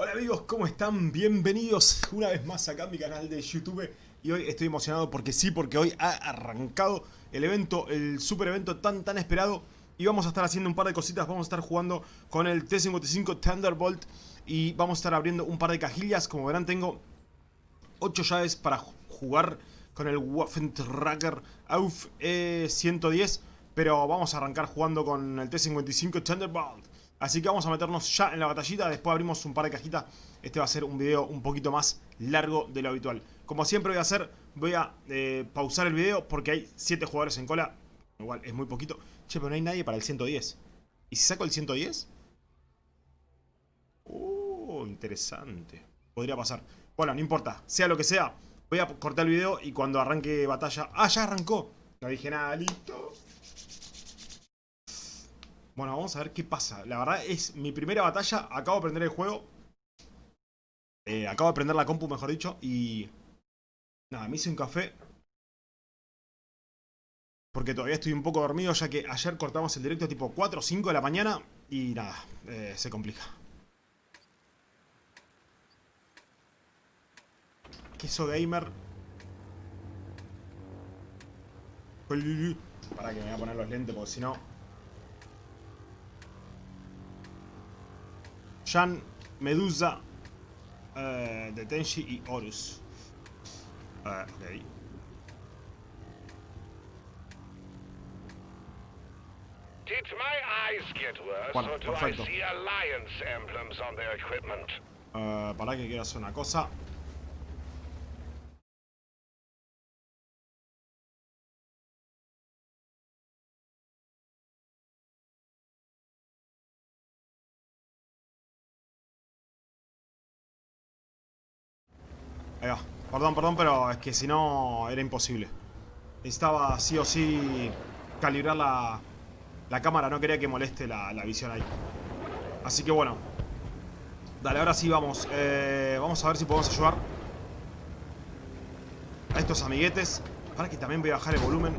Hola amigos, ¿cómo están? Bienvenidos una vez más acá a mi canal de YouTube. Y hoy estoy emocionado porque sí, porque hoy ha arrancado el evento, el super evento tan tan esperado. Y vamos a estar haciendo un par de cositas, vamos a estar jugando con el T-55 Thunderbolt Y vamos a estar abriendo un par de cajillas, como verán tengo 8 llaves para jugar con el Waffentracker AUF E110 Pero vamos a arrancar jugando con el T-55 Thunderbolt Así que vamos a meternos ya en la batallita, después abrimos un par de cajitas. Este va a ser un video un poquito más largo de lo habitual. Como siempre voy a hacer, voy a eh, pausar el video porque hay 7 jugadores en cola. Igual es muy poquito. Che, pero no hay nadie para el 110. ¿Y si saco el 110? Uh, interesante. Podría pasar. Bueno, no importa. Sea lo que sea, voy a cortar el video y cuando arranque batalla... ¡Ah, ya arrancó! No dije nada, listo. Bueno, vamos a ver qué pasa. La verdad es mi primera batalla. Acabo de prender el juego. Eh, acabo de prender la compu, mejor dicho. Y... Nada, me hice un café. Porque todavía estoy un poco dormido, ya que ayer cortamos el directo tipo 4 o 5 de la mañana. Y nada, eh, se complica. Queso gamer. Para que me voy a poner los lentes, porque si no... Jan, Medusa, de Tenshi y Horus. Uh, ok. Did my eyes get worse, bueno, or do perfecto. I see alliance emblems on their equipment? Uh, para que quiero hacer una cosa. Perdón, perdón, pero es que si no era imposible. Necesitaba sí o sí calibrar la, la cámara. No quería que moleste la, la visión ahí. Así que bueno. Dale, ahora sí vamos. Eh, vamos a ver si podemos ayudar a estos amiguetes. Para que también voy a bajar el volumen.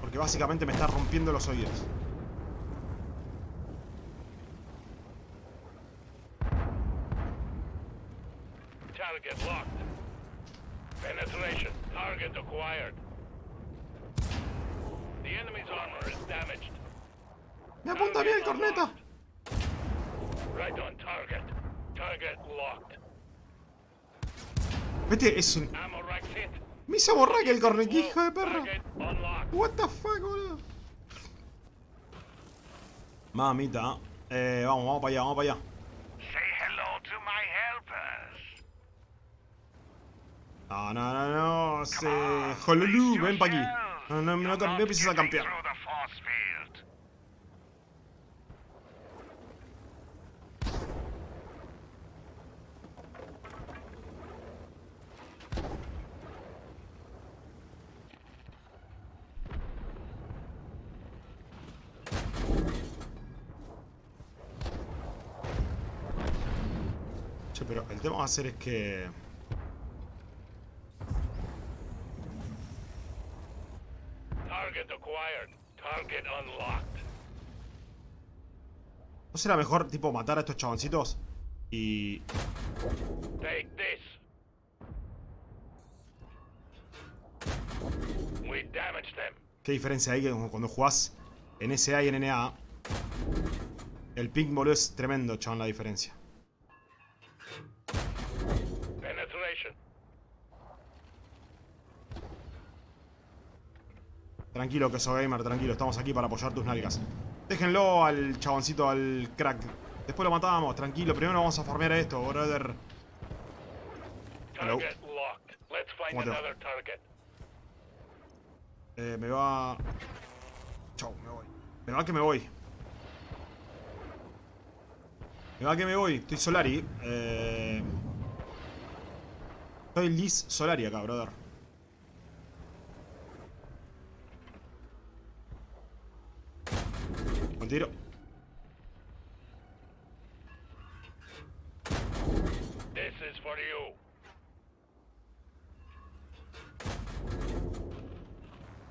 Porque básicamente me está rompiendo los oídos. Target locked. Penetration. Target acquired. The enemy's armor is damaged. ¡Me apunta bien el corneta! Right on target. Target locked. Vete, es un... Ammo rack hit. Me hizo borrar que el corneta, hijo de perra. What the fuck, boludo. Mamita. Eh, vamos, vamos para allá, vamos para allá. Say hello to my helpers. No, no, no, no. Se... Jololú, ven para aquí. No, no, no, no, no empieces a campear. Che, pero el tema va a ser es que... Target acquired. Target unlocked. ¿No será mejor, tipo, matar a estos chaboncitos? Y... Take this. We damaged them. ¿Qué diferencia hay que cuando jugás en SA y en NA? El ping, boludo, es tremendo, chabón, la diferencia. Tranquilo, que soy gamer, tranquilo. Estamos aquí para apoyar tus nalgas. Déjenlo al chaboncito, al crack. Después lo matamos, tranquilo. Primero vamos a farmear a esto, brother. Hello. Eh, me va... Chau, me voy. Me va que me voy. Me va que me voy. Estoy Solari. Eh... Estoy Liz Solari acá, brother. Buen tiro. This is for you.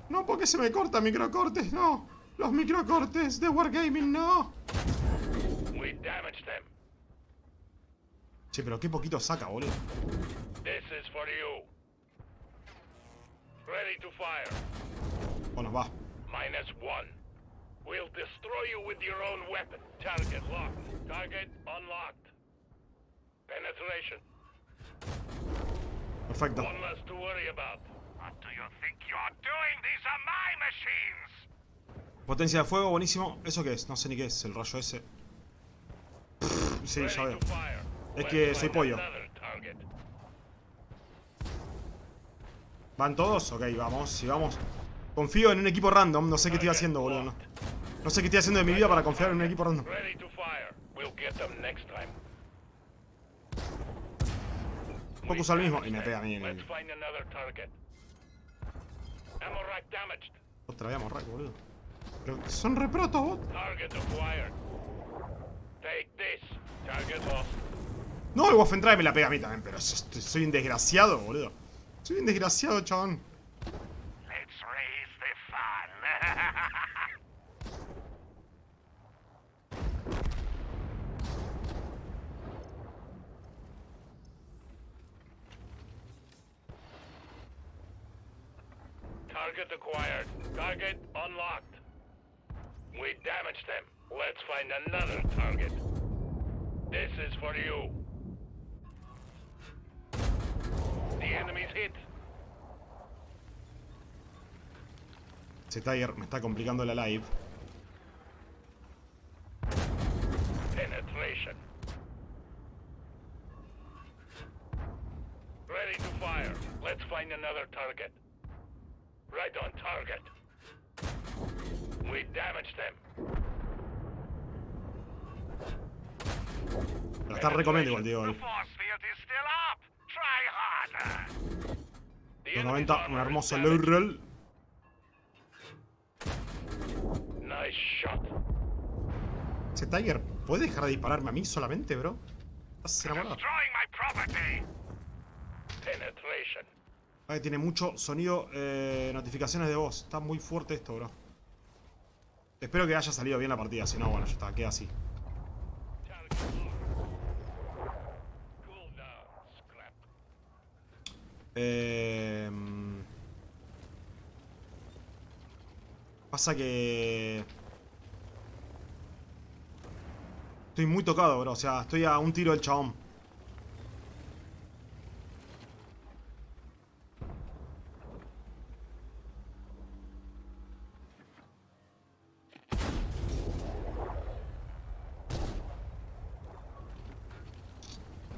No, porque se me corta microcortes, no. Los microcortes de Wargaming, no. We damaged them. Che, pero qué poquito saca, boludo. This is for you. Ready to fire. Bueno, va. Minus one. We'll destroy you with your own weapon. Target locked. Target unlocked. Penetration. Perfecto. One less to worry about. What do you think you're doing? These are my machines. Potencia de fuego, buenísimo. ¿Eso qué es? No sé ni qué es el rayo ese. Pff, sí, ya veo. Es que soy pollo. ¿Van todos? Ok, vamos. Si vamos. Confío en un equipo random. No sé qué estoy haciendo, boludo. No, no sé qué estoy haciendo de mi vida para confiar en un equipo random. Time. Focus al mismo. Y me pega a mí. Damaged. Otra vez morraco, boludo. Pero son reprotos, bot. No, el Waffentrae me la pega a mí también, pero so- soy un desgraciado, boludo. Soy un desgraciado, chabón. Target acquired. Target unlocked. We damaged them. Let's find another target. This is for you. The enemy's hit. Ese Tiger me está complicando la live. Penetration. Ready to fire. Let's find another target. Up. Try harder. The Los enemy's 90, armor un is hermoso damaged. low roll. Nice shot. Ese Tiger, ¿puede dejar de dispararme a mí solamente, bro? ¿Estás enamorado? Ay, tiene mucho sonido, eh, notificaciones de voz. Está muy fuerte esto, bro. Espero que haya salido bien la partida, si no, bueno, ya está, queda así. Target locked. Cool down, scrap. Eh, pasa que... Estoy muy tocado, bro. O sea, estoy a un tiro del chabón.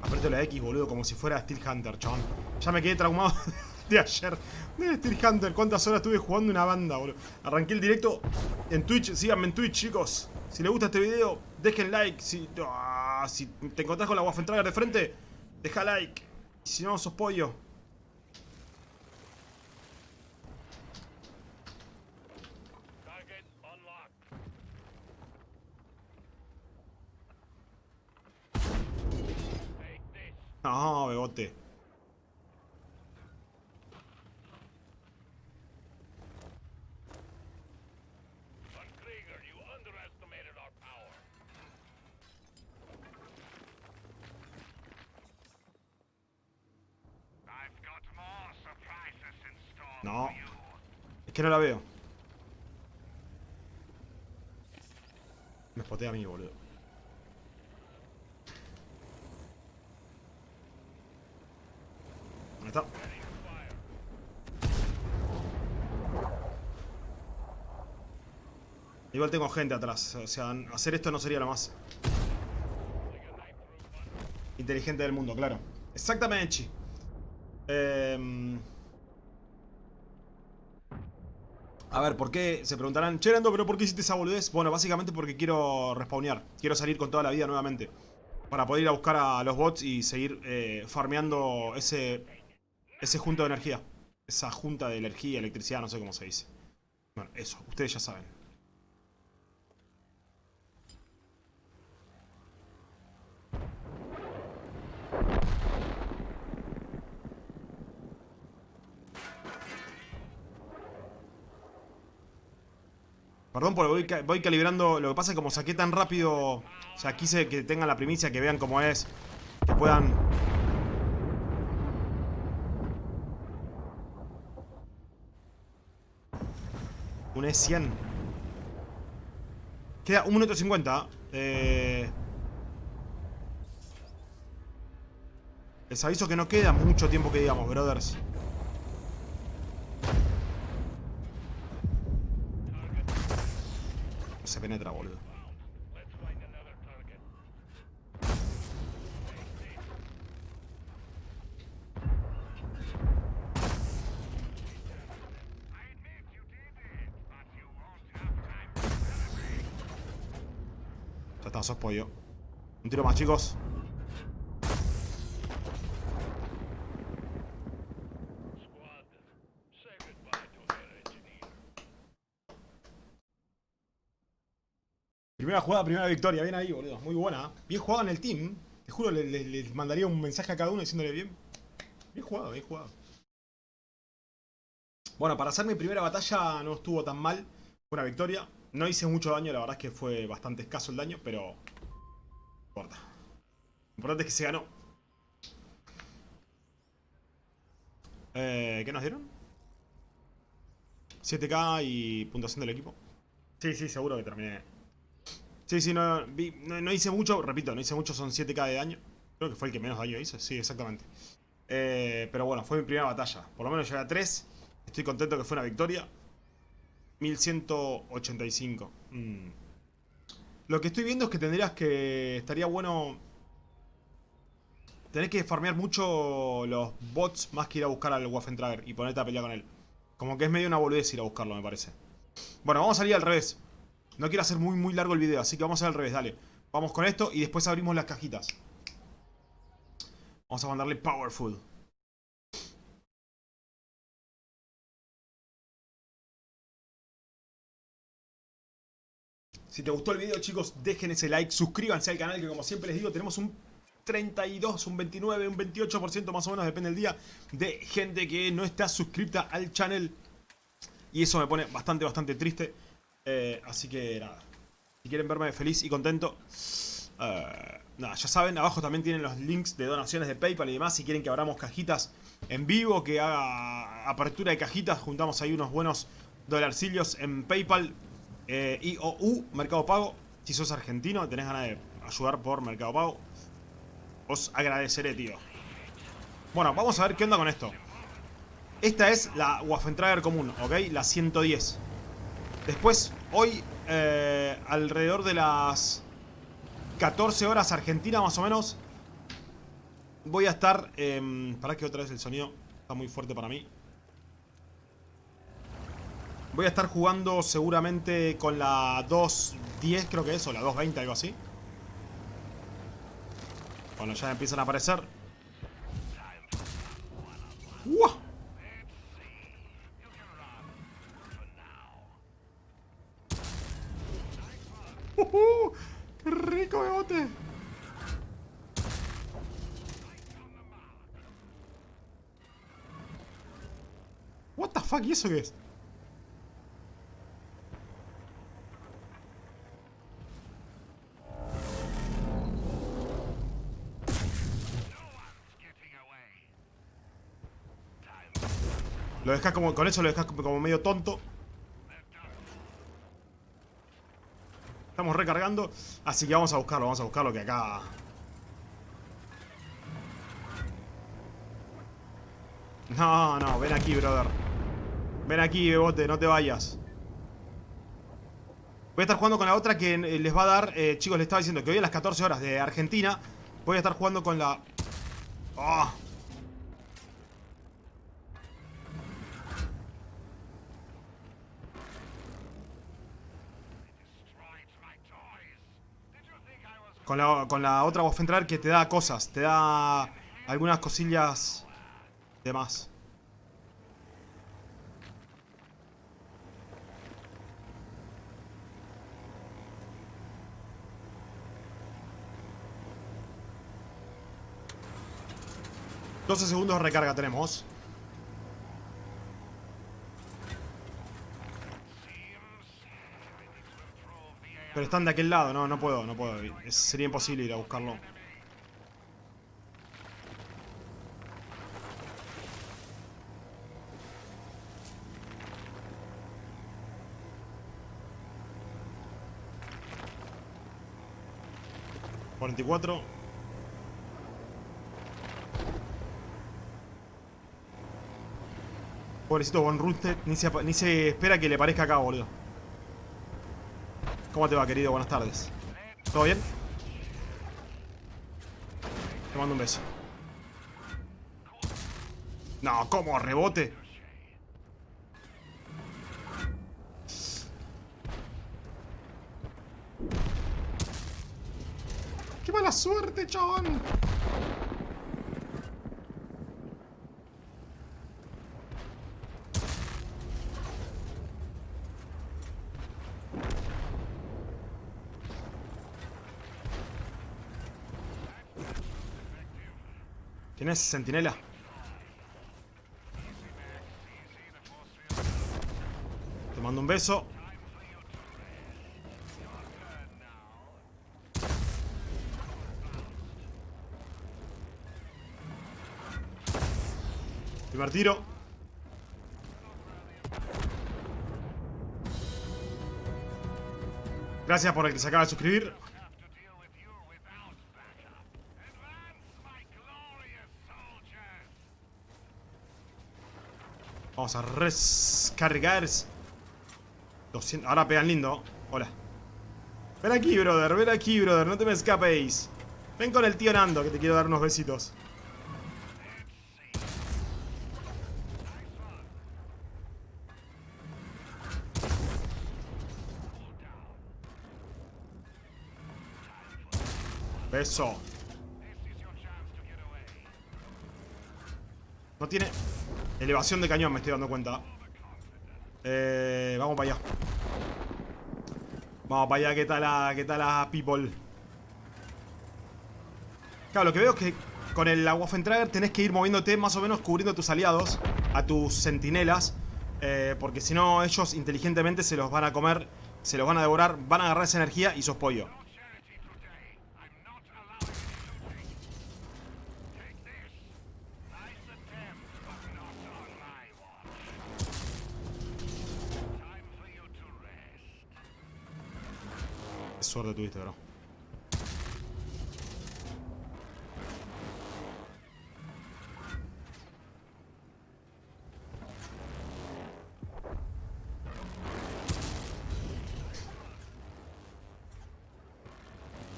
Aprieto la X, boludo, como si fuera Steel Hunter, chabón. Ya me quedé traumado de ayer. De Steel Hunter, cuántas horas estuve jugando una banda, boludo. Arranqué el directo en Twitch. Síganme en Twitch, chicos. Si les gusta este video, dejen like. Si, ah, te encontrás con la Waffentrager de frente, deja like. Si no, sos pollo. Target unlocked. Take this. No, bebote. Von Krieger, you underestimated our power. I've got more surprises in store No. Es que no la veo. Me spotea a mí, boludo. Ahí está. Ready to fire. Igual tengo gente atrás. O sea, hacer esto no sería lo más inteligente del mundo, claro. Exactamente. Em, A ver, ¿por qué? Se preguntarán, che, Nando, pero ¿por qué hiciste esa boludez? Bueno, básicamente porque quiero respawnear. Quiero salir con toda la vida nuevamente. Para poder ir a buscar a los bots y seguir eh, farmeando ese, ese junto de energía. Esa junta de energía, electricidad, no sé cómo se dice. Bueno, eso, ustedes ya saben. Perdón, porque voy, ca- voy calibrando. Lo que pasa es que como saqué tan rápido. O sea, quise que tengan la primicia, que vean cómo es. que puedan... Un E100. Queda 1 minuto 50. Eh... Les aviso que no queda mucho tiempo que digamos, brothers. Se penetra, boludo. Ya está, sos pollo. Un tiro más, chicos. Primera jugada, primera victoria. Bien ahí, boludo. Muy buena. Bien jugado en el team. Te juro, le- le- les mandaría un mensaje a cada uno diciéndole bien. Bien jugado, bien jugado. Bueno, para hacer mi primera batalla no estuvo tan mal. Fue una victoria. No hice mucho daño, la verdad es que fue bastante escaso el daño, pero... No importa. Lo importante es que se ganó. Eh, ¿Qué nos dieron? 7k y puntuación del equipo. Sí, sí, seguro que terminé. Sí, sí, no, hice mucho, repito, no hice mucho, son 7k de daño. Creo que fue el que menos daño hizo, sí, exactamente. Eh, pero bueno, fue mi primera batalla. Por lo menos llegué a 3. Estoy contento que fue una victoria. 1185. Mm. Lo que estoy viendo es que tendrías que... Estaría bueno... Tenés que farmear mucho los bots más que ir a buscar al Waffentrager y ponerte a pelear con él. Como que es medio una boludez ir a buscarlo, me parece. Bueno, vamos a salir al revés. No quiero hacer muy muy largo el video, así que vamos a hacer al revés, dale. Vamos con esto y después abrimos las cajitas. Vamos a mandarle Powerful. Si te gustó el video, chicos, dejen ese like, suscríbanse al canal, que como siempre les digo, tenemos un 32, un 29, un 28% más o menos, depende del día, de gente que no está suscripta al channel. Y eso me pone bastante, bastante triste. Eh, así que nada, si quieren verme feliz y contento, eh, nada, ya saben, abajo también tienen los links de donaciones de Paypal y demás. Si quieren que abramos cajitas en vivo, que haga apertura de cajitas, juntamos ahí unos buenos dolarcillos en Paypal. Eh, IOU, Mercado Pago. Si sos argentino tenés ganas de ayudar por Mercado Pago, os agradeceré, tío. Bueno, vamos a ver qué onda con esto. Esta es la Waffentrager común, ¿ok? La 110. Después, hoy, eh, alrededor de las 14 horas Argentina, más o menos, voy a estar... Eh, para que otra vez el sonido está muy fuerte para mí. Voy a estar jugando seguramente con la 2.10, creo que es, o la 2.20, algo así. Bueno, ya empiezan a aparecer. ¡Uah! ¡Uh! ¡Qué rico, bebote! What the fuck, ¿y eso qué es? Lo dejas como, con eso lo dejas como medio tonto. Estamos recargando, así que vamos a buscarlo, vamos a buscarlo que acá... No, no, ven aquí, brother. Ven aquí, bebote, no te vayas. Voy a estar jugando con la otra que eh, les va a dar... eh, chicos, les estaba diciendo que hoy a las 14 horas de Argentina voy a estar jugando con la... ¡Ah! Con la, con la otra voz entrar que te da cosas, te da algunas cosillas de más. Doce segundos de recarga tenemos. Pero están de aquel lado, no, no puedo, no puedo. Es, sería imposible ir a buscarlo. ¿44? Pobrecito Von Rusted, ni se, ni se espera que le parezca acá, boludo. ¿Cómo te va, querido? Buenas tardes. ¿Todo bien? Te mando un beso. No, ¿cómo? ¿Rebote? ¡Qué mala suerte, chabón! ¿Quién es? ¿Centinela? Te mando un beso. Primer tiro. Gracias por el que se acaba de suscribir. Vamos a rescargar. 200. Ahora pegan lindo. Hola. Ven aquí, brother. Ven aquí, brother. No te me escapéis. Ven con el tío Nando, que te quiero dar unos besitos. Beso. No tiene elevación de cañón, me estoy dando cuenta. Eh, vamos para allá. Vamos para allá, ¿qué tal la, qué tal people? Claro, lo que veo es que con el Waffentrager tenés que ir moviéndote más o menos cubriendo a tus aliados, a tus sentinelas. eh, porque si no, ellos inteligentemente se los van a comer, se los van a devorar, van a agarrar esa energía y sos pollo. Suerte tuviste, bro.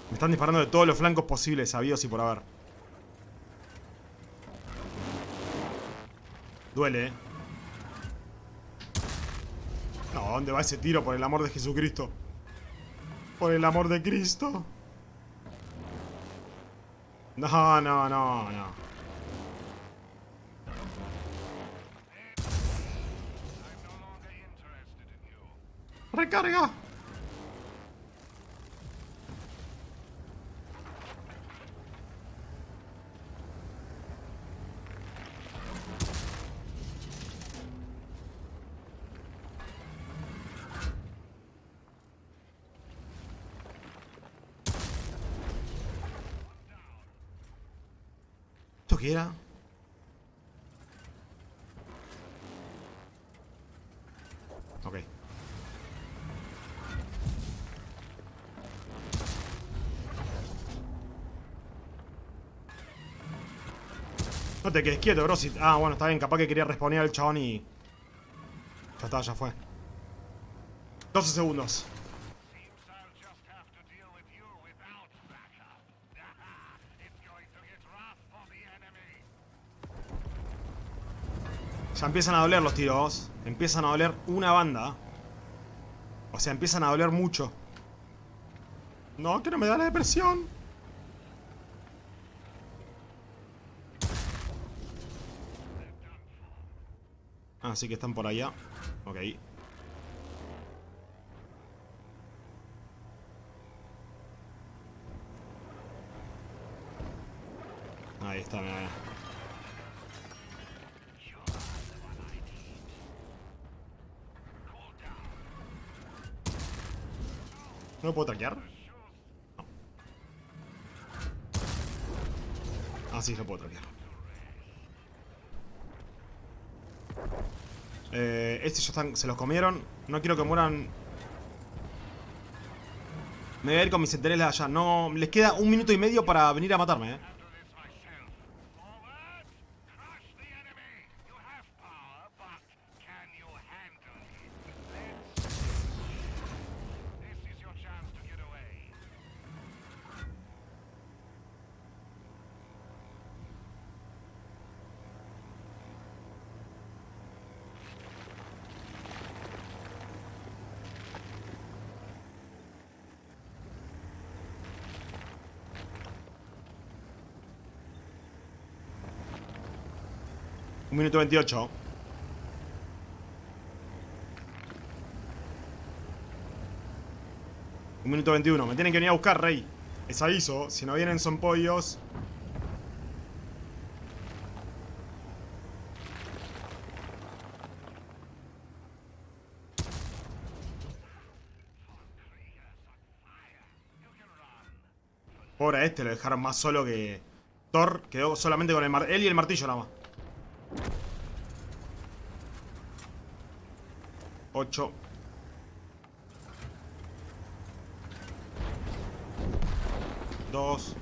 Me están disparando de todos los flancos posibles, sabidos y por haber. Duele, eh. No, ¿dónde va ese tiro? Por el amor de Jesucristo. Por el amor de Cristo. No, no, no, no. Recarga. ¿Esto qué era? Ok. No te quedes quieto, bro. si- Ah, bueno, está bien. Capaz que quería responder al chabón y... Ya está, ya fue. 12 segundos. Empiezan a doler los tiros. Empiezan a doler una banda. O sea, empiezan a doler mucho. No, que no me da la depresión. Ah, sí que están por allá. Ok. Ahí está, mira, mira. ¿No lo puedo traquear? No. Ah, sí, lo puedo traquear. Eh, estos ya están, se los comieron. No quiero que mueran. Me voy a ir con mis centinelas allá. No, les queda un minuto y medio para venir a matarme, eh. Handle this myself. Forward! Crush the enemy! You have power, but can you handle it? Let's see. This is your chance to get away. Un minuto 28. Un minuto 21. Me tienen que venir a buscar, rey. Es aviso. Si no vienen son pollos. Pobre a este, lo dejaron más solo que... Thor quedó solamente con el mar... Él y el martillo nada más. 8 2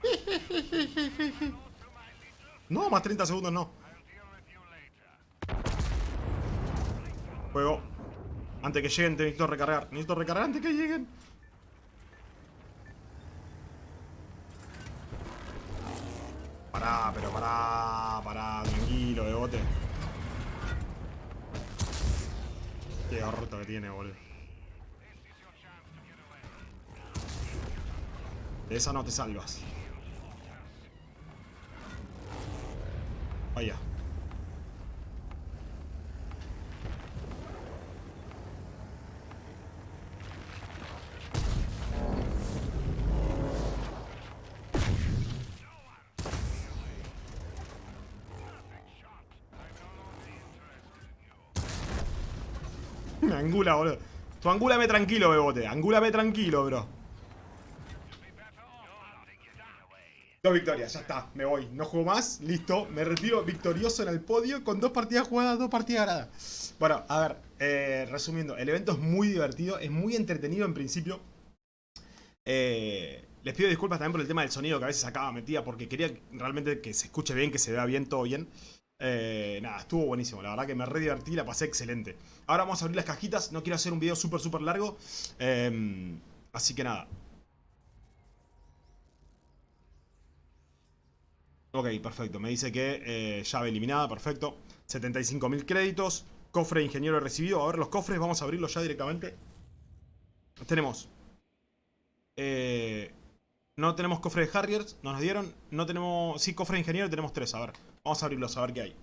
No, más 30 segundos no. Juego. Antes que lleguen, te necesito recargar. Necesito recargar antes que lleguen. Pará, pero pará, pará, tranquilo, bebote. Qué orto que tiene, boludo. De esa no te salvas. Vaya. Me angula, boludo. Angúlame tranquilo, bebote. Angúlame tranquilo, bro. Dos victorias, ya está, me voy. No juego más, listo. Me retiro victorioso en el podio con dos partidas jugadas, dos partidas ganadas. Bueno, a ver, eh, resumiendo, el evento es muy divertido, es muy entretenido en principio. Eh, les pido disculpas también por el tema del sonido que a veces acaba metida porque quería realmente que se escuche bien, que se vea bien, todo bien. Eh, nada, estuvo buenísimo, la verdad que me re divertí, la pasé excelente. Ahora vamos a abrir las cajitas, no quiero hacer un video súper, súper largo. eh, así que nada, Ok, perfecto. Me dice que eh, llave eliminada, perfecto. 75.000 créditos. Cofre de ingeniero recibido. A ver los cofres, vamos a abrirlos ya directamente. Tenemos... eh, no tenemos cofre de Harriers, no nos dieron. No tenemos... Sí, cofre de ingeniero tenemos tres, a ver. Vamos a abrirlos, a ver qué hay.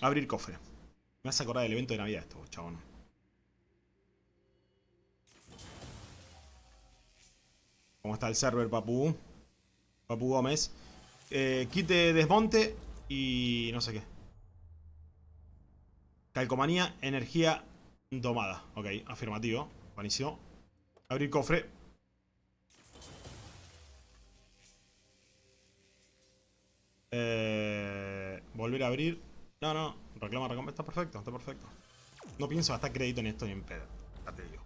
Abrir cofre. Me hace acordar del evento de Navidad esto, chabón. ¿Cómo está el server, papu? Papu Gómez. Eh, de desmonte y no sé qué. Calcomanía, energía domada. Ok, afirmativo. Buenísimo. Abrir cofre. Eh, volver a abrir. No, no. Reclama, reclama. Está perfecto, está perfecto. No pienso gastar crédito en esto ni en pedo. Ya te digo.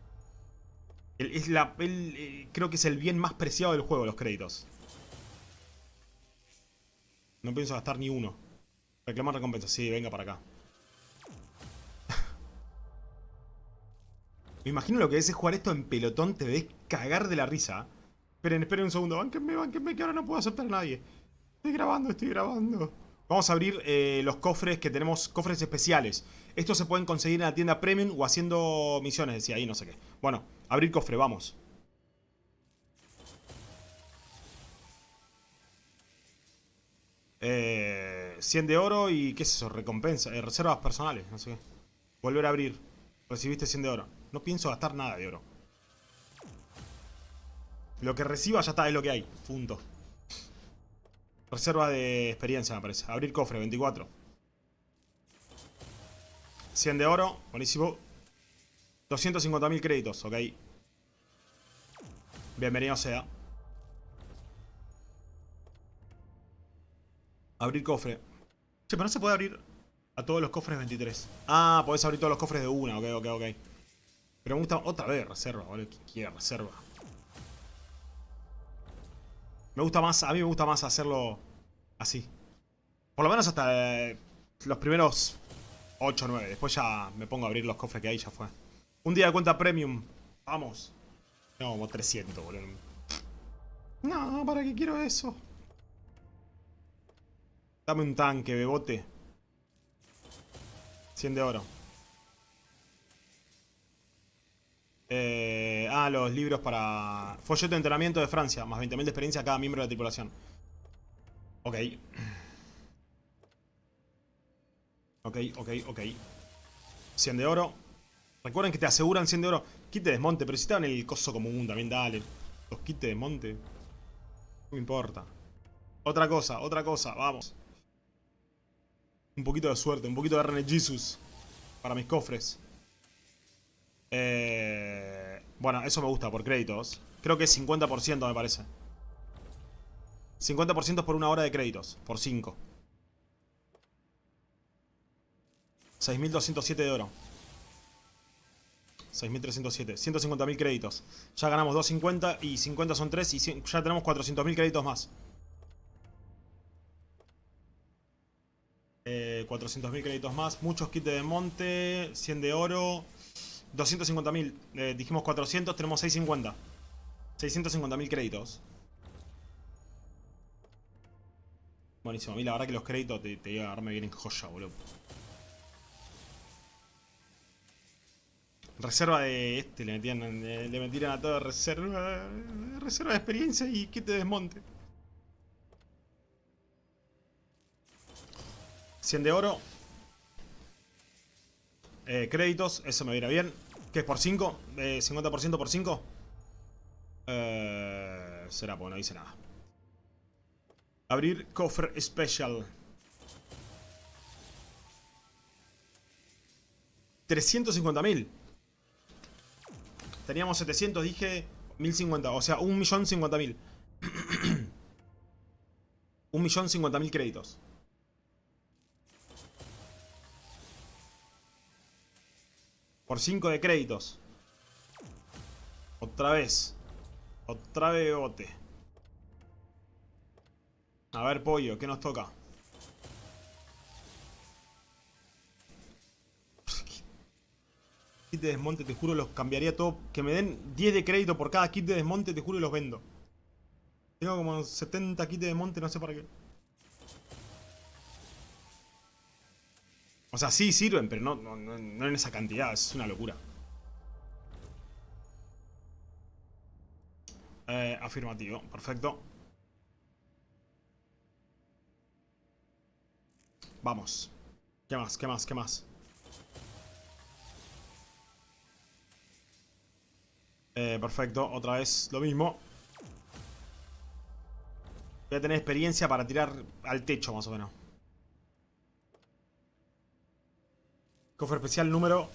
Es la, eh, creo que es el bien más preciado del juego, los créditos. No pienso gastar ni uno. Reclamar recompensa. Sí, venga para acá. Me imagino lo que es jugar esto en pelotón. Te ves cagar de la risa. Esperen, esperen un segundo. Bánquenme, bánquenme, que ahora no puedo aceptar a nadie. Estoy grabando, estoy grabando. Vamos a abrir eh, los cofres que tenemos, cofres especiales. Estos se pueden conseguir en la tienda Premium o haciendo misiones, decía ahí, no sé qué. Bueno, abrir cofre, vamos. Eh, 100 de oro y qué es eso, recompensa, eh, reservas personales, no sé qué. Volver a abrir. Recibiste 100 de oro. No pienso gastar nada de oro. Lo que reciba ya está, es lo que hay. Punto. Reserva de experiencia, me parece. Abrir cofre, 24. 100 de oro, buenísimo. 250.000 créditos, ok. Bienvenido sea. Abrir cofre. Che, pero no se puede abrir a todos los cofres 23. Ah, podés abrir todos los cofres de una, ok, ok, ok. Pero me gusta otra vez reserva, boludo. ¿Quién quiere reserva? Me gusta más, a mí me gusta más hacerlo así. Por lo menos hasta eh, los primeros 8 o 9. Después ya me pongo a abrir los cofres que hay, ya fue. Un día de cuenta premium. Vamos. No, como 300, boludo. No, ¿para qué quiero eso? Dame un tanque, bebote. 100 de oro. Eh, ah, los libros para... Folleto de entrenamiento de Francia. Más 20.000 de experiencia a cada miembro de la tripulación. Ok. Ok, ok, ok. 100 de oro. Recuerden que te aseguran 100 de oro. De desmonte, pero si estaban en el coso común también, dale. Los de desmonte. No me importa. Otra cosa, otra cosa, vamos. Un poquito de suerte, un poquito de RN Jesus. Para mis cofres. Eh, bueno, eso me gusta, por créditos. Creo que es 50% me parece. 50% por una hora de créditos, por 5. 6.207 de oro. 6.307. 150.000 créditos. Ya ganamos 2.50 y 50 son 3 y ya tenemos 400.000 créditos más. Eh, 400.000 créditos más. Muchos kits de desmonte. 100 de oro. 250.000. Eh, dijimos 400, tenemos 650. 650.000 créditos. Buenísimo. A mí la verdad que los créditos te, te a darme bien en joya, boludo. Reserva de este, le metían, eh, le metieron a todo reserva, reserva de experiencia y kit de desmonte. 100 de oro. Eh, créditos, eso me viene bien. ¿Qué es por 5? Eh, ¿50% por 5? Eh, será, pues no dice nada. Abrir cofre special. 350.000. Teníamos 700, dije 1050. O sea, 1.050.000. 1.050.000 créditos. Por 5 de créditos. Otra vez. Otra vez bote. A ver, pollo, ¿qué nos toca? Kit de desmonte, te juro, los cambiaría todo. Que me den 10 de crédito por cada kit de desmonte, te juro, y los vendo. Tengo como 70 kits de desmonte, no sé para qué. O sea, sí sirven, pero no, no, no, en esa cantidad. Es una locura. Eh, afirmativo. Perfecto. Vamos. ¿Qué más? ¿Qué más? ¿Qué más? Eh, perfecto. Otra vez lo mismo. Voy a tener experiencia para tirar al techo, más o menos. Cofre especial número...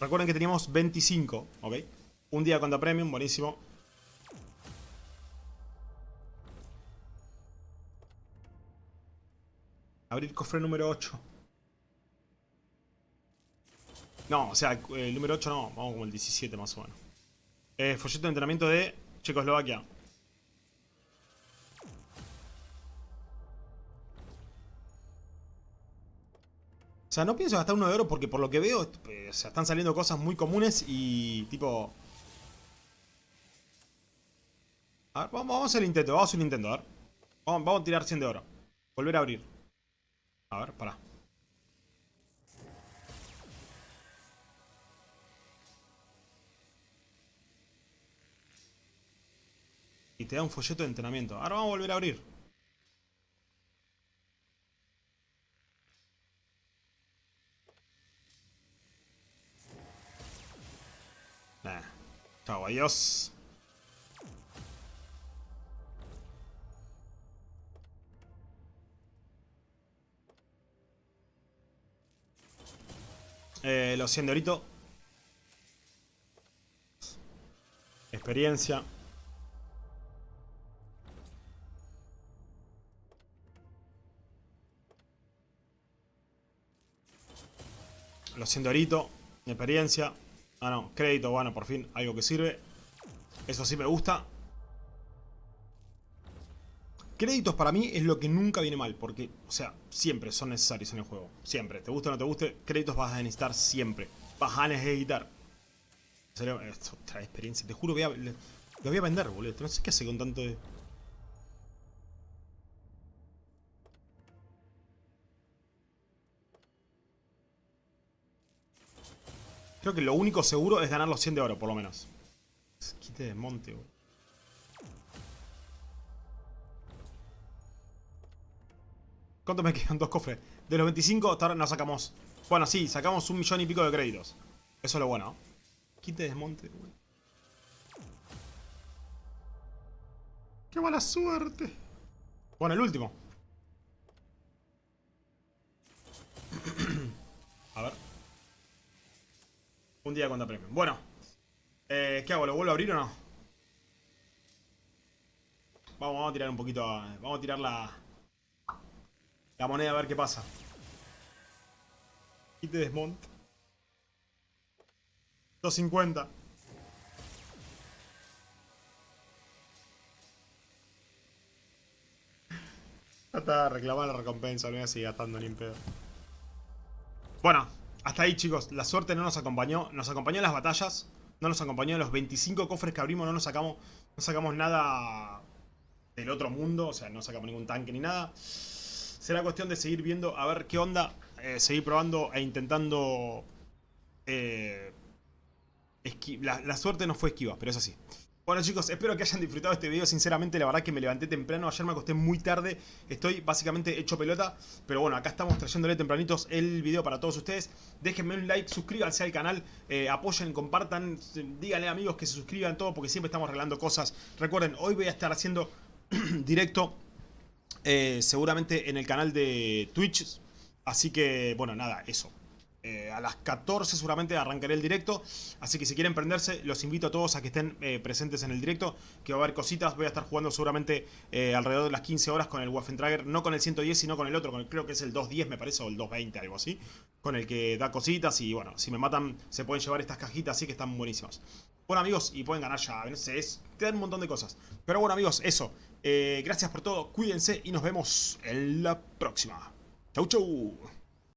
Recuerden que teníamos 25, ¿ok? Un día contra premium, buenísimo. Abrir cofre número 8. No, o sea, el número 8 no, vamos como el 17 más o menos. Eh, folleto de entrenamiento de Checoslovaquia. O sea, no pienso gastar uno de oro porque por lo que veo, eh, están saliendo cosas muy comunes y tipo... A ver, vamos, a el intento, vamos a hacer el intento, a ver. Vamos, vamos a tirar 100 de oro. Volver a abrir. A ver, pará. Y te da un folleto de entrenamiento. Ahora vamos a volver a abrir. Chao, adiós. Eh, los 100 de orito. Experiencia. Los 100 de orito. Experiencia. Ah, no. Crédito, bueno, por fin. Algo que sirve. Eso sí me gusta. Créditos para mí es lo que nunca viene mal, porque, o sea, siempre son necesarios en el juego. Siempre. Te guste o no te guste, créditos vas a necesitar siempre. Vas a necesitar. Trae experiencia. Te juro, voy lo voy a vender, boludo. No sé qué hace con tanto de... Creo que lo único seguro es ganar los 100 de oro, por lo menos. Quite de monte, boludo. ¿Cuánto me quedan? Dos cofres. De los 25 hasta ahora no sacamos... Bueno, sí, sacamos un millón y pico de créditos. Eso es lo bueno. Quite desmonte, güey. ¡Qué mala suerte! Bueno, el último. Un día cuenta premio. Bueno. Eh, ¿Qué hago? ¿Lo vuelvo a abrir o no? Vamos, vamos a tirar un poquito... Vamos a tirar la... La moneda a ver qué pasa. Y te desmonta. 250. Ya está, reclamar la recompensa, no voy a seguir gastando ni pedo. Bueno, hasta ahí chicos, la suerte no nos acompañó, nos acompañó en las batallas, no nos acompañó en los 25 cofres que abrimos, no nos sacamos, no sacamos nada del otro mundo, o sea, no sacamos ningún tanque ni nada. Será cuestión de seguir viendo a ver qué onda, eh, seguir probando e intentando... eh, la, la suerte no fue esquiva, pero es así. Bueno chicos, espero que hayan disfrutado este video, sinceramente la verdad que me levanté temprano, ayer me acosté muy tarde, estoy básicamente hecho pelota, pero bueno, acá estamos trayéndole tempranitos el video para todos ustedes, déjenme un like, suscríbanse al canal, eh, apoyen, compartan, díganle amigos que se suscriban, todo, porque siempre estamos arreglando cosas, recuerden, hoy voy a estar haciendo directo eh, seguramente en el canal de Twitch. Así que, bueno, nada, eso. Eh, a las 14 seguramente arrancaré el directo. Así que si quieren prenderse, los invito a todos a que estén eh, presentes en el directo. Que va a haber cositas. Voy a estar jugando seguramente eh, alrededor de las 15 horas con el Waffentrager. No con el 110, sino con el otro. Con el, creo que es el 210, me parece, o el 220, algo así. Con el que da cositas. Y bueno, si me matan, se pueden llevar estas cajitas. Así que están buenísimas. Bueno amigos, y pueden ganar ya, no es, te dan un montón de cosas. Pero bueno amigos, eso. Gracias por todo, cuídense y nos vemos en la próxima. Chau chau.